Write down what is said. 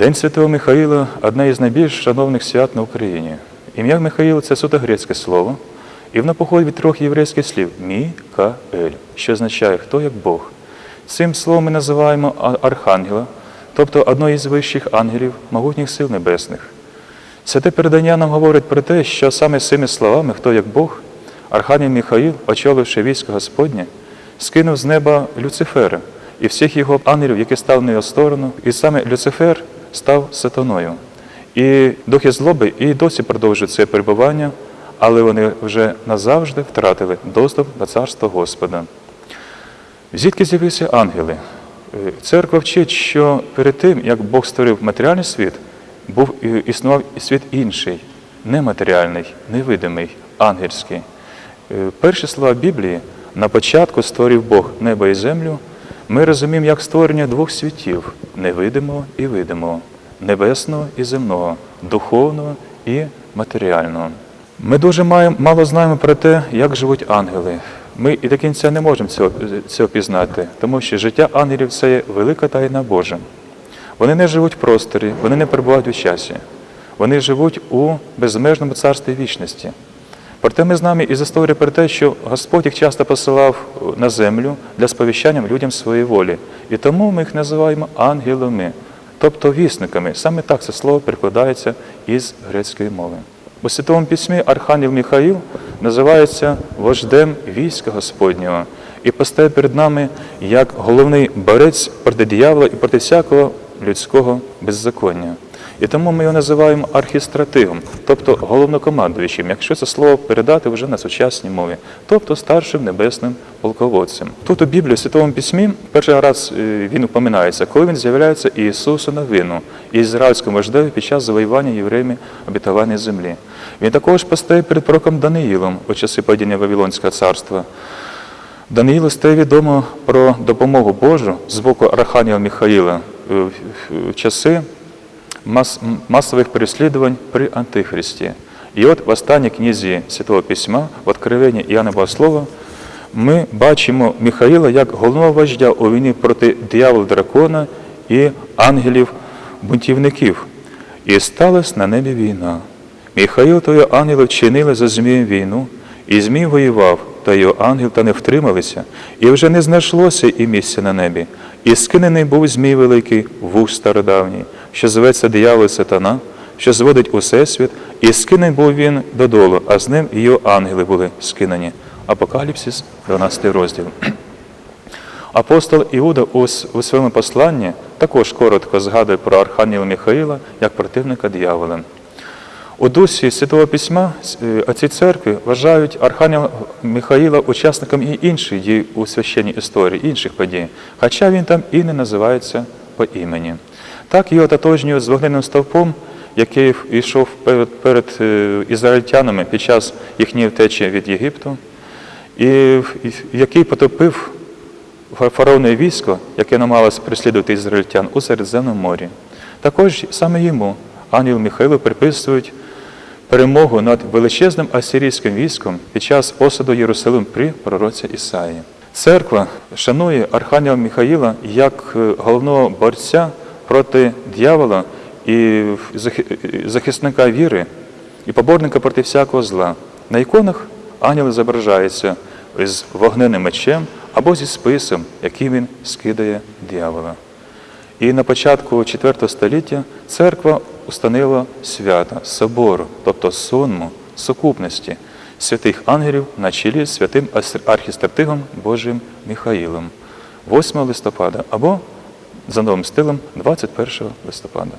День Святого Михаїла одне із найбільш шановних свят на Україні. Ім'я Михаїл це суто грецьке слово, і воно походить від трьох єврейських слів Мі-ка-ель, що означає хто як Бог. Цим словом ми називаємо архангела, тобто одного із вищих ангелів, могутніх сил небесних. Святе передання нам говорить про те, що саме цими словами, хто як Бог, Архангел Михаїл, очоливши військо Господнє, скинув з неба Люцифера і всіх його ангелів, які стали на його сторону, і саме Люцифер став сатаною. І духи злоби і досі продовжують це перебування, але вони вже назавжди втратили доступ до царства Господа. Звідки з'явилися ангели? Е, Церква вчить, що перед тим, як Бог створив матеріальний світ, був існував світ інший, нематеріальний, невидимий, ангельський. Е, Перші слова Біблії на початку створив Бог небо і землю. Ми розуміємо як створення двох світів невидимого і видимого, небесного і земного, духовного і матеріального. Ми дуже мало знаємо про те, як живуть ангели. Ми і до кінця не можемо цього, цього пізнати, тому що життя ангелів це велика тайна Божа. Вони не живуть в просторі, вони не перебувають у часі. Вони живуть у безмежному царстві вічності. Проте ми знаємо із історії про те, що Господь їх часто посилав на землю для сповіщання людям своєї волі. І тому ми їх називаємо ангелами, тобто вісниками. Саме так це слово перекладається із грецької мови. У Святому Письмі Архангел Михаїл називається вождем війська Господнього і постає перед нами як головний борець проти диявола і проти всякого людського беззаконня. І тому ми його називаємо архістратигом, тобто головнокомандуючим, якщо це слово передати вже на сучасній мові, тобто старшим небесним полководцем. Тут у Біблії, в Святому Письмі, перший раз е, він упоминається, коли він з'являється Ісусу на вину, ізраїльському вождеві під час завоювання євреями обітованої землі. Він також постає перед пророком Даниїлом у часи падіння Вавилонського царства. Даниїлу стає відомо про допомогу Божу з боку Архангела Михаїла е, в часи мас, м- масових переслідувань при Антихристі. І от в останній книзі Святого Письма, в Откровенні Іоанна Богослова, ми бачимо Михаїла як головного вождя у війні проти диявола дракона і ангелів-бунтівників. І сталася на небі війна. Михаїл його ангели вчинили за Змієм війну, і Змій воював, та його ангел та не втрималися, і вже не знайшлося і місця на небі. І скинений був Змій великий, вуж стародавній, що зветься диявол сатана, що зводить усе світ, і скинений був він додолу, а з ним його ангели були скинені. Апокаліпсис, 12 розділ. Апостол Іуда у своєму посланні також коротко згадує про Архангела Михаїла як противника диявола. У дусі Святого Письма е, отці церкви вважають Архангела Михаїла учасником і інших дій у священній історії, інших подій, хоча він там і не називається по імені. Так його ототожнюють з вогненним стовпом, який йшов перед, перед е, ізраїльтянами під час їхньої втечі від Єгипту, і який потопив фараонове військо, яке намагалось переслідувати ізраїльтян у Середземному морі. Також саме йому ангел Михайло приписують перемогу над величезним асирійським військом під час осаду Єрусалим при пророці Ісаї. Церква шанує Архангела Михаїла як е, головного борця проти дьявола і захисника віри і поборника проти всякого зла. На іконах ангел зображається з вогненним мечем або зі списом, яким він скидає дьявола. І на початку IV століття церква установила свята, собору, тобто сонму, сукупності святих ангелів на чолі з святим архістратигом Божим Михаїлом 8 листопада або за новим стилем 21 листопада.